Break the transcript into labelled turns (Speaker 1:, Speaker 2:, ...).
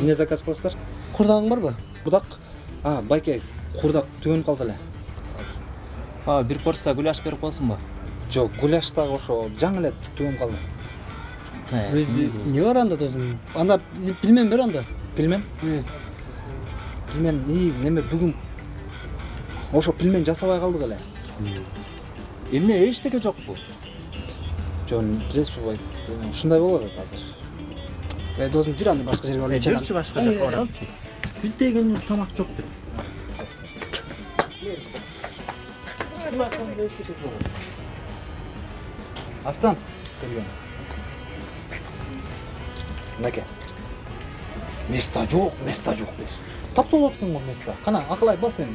Speaker 1: эмне заказ кыласыздар
Speaker 2: курдагың барбы
Speaker 1: курдак а байке курдак түгөнүп калды эле
Speaker 3: а бир порция гуляш берип коесуңбу
Speaker 1: жок гуляш дагы ошо жаңы эле түгөнүп калды
Speaker 2: эмне бар анда досум анда пельмен бер анда
Speaker 1: пельмен пельмен и неме бүгүн ошо пельмен жасабай калдык эле
Speaker 3: эмне эчтеке жокпу
Speaker 1: жок билесизби байке ушундай болуп атат азыр
Speaker 2: Ve dozunu dür anda başka yerine oraya
Speaker 3: çekan. Dürçü başka yerine oraya çek. Bildiği gün
Speaker 1: yutlamak çok bir. Haftan. Görüyorsunuz. Neke? Mesta çok, mesta çok diyorsun. Tapsa olattın mı mesta? Kana, akılay basın.